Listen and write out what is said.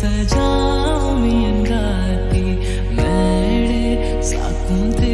सजामी गाती मेरे साकुं